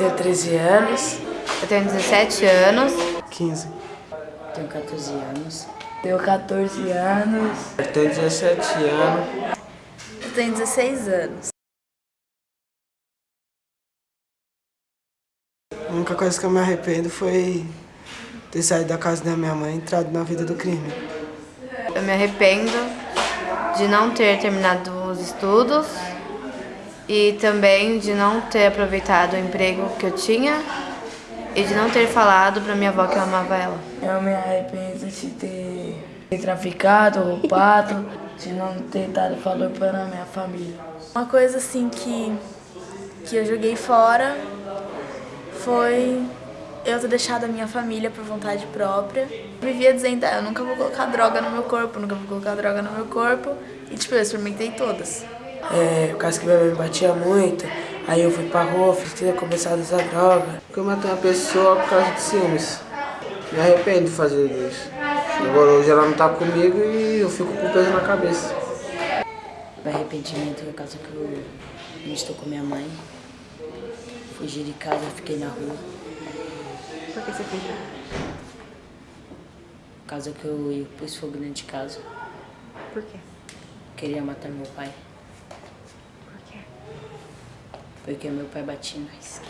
tenho 13 anos. Eu tenho 17 anos. 15. Tenho 14 anos. Tenho 14 anos. Eu tenho 17 anos. Eu tenho 16 anos. A única coisa que eu me arrependo foi ter saído da casa da minha mãe e entrado na vida do crime. Eu me arrependo de não ter terminado os estudos e também de não ter aproveitado o emprego que eu tinha e de não ter falado pra minha avó que eu amava ela. Eu me arrependo de ter, ter traficado, roubado, de não ter dado valor para a minha família. Uma coisa assim que, que eu joguei fora foi eu ter deixado a minha família por vontade própria. Eu vivia dizendo, ah, eu nunca vou colocar droga no meu corpo, nunca vou colocar droga no meu corpo. E tipo, eu experimentei todas. É, por causa que minha mãe batia muito, aí eu fui pra rua, fiz que começar a usar droga. Porque eu matei uma pessoa por causa de ciúmes. Me arrependo de fazer isso. Agora hoje ela não tá comigo e eu fico com peso na cabeça. Meu arrependimento é por causa que eu não estou com minha mãe. Fugi de casa, fiquei na rua. Por que você fugiu? Por causa que eu, eu pus fogo dentro de casa. Por quê? Queria matar meu pai. Porque meu pai batia em nós.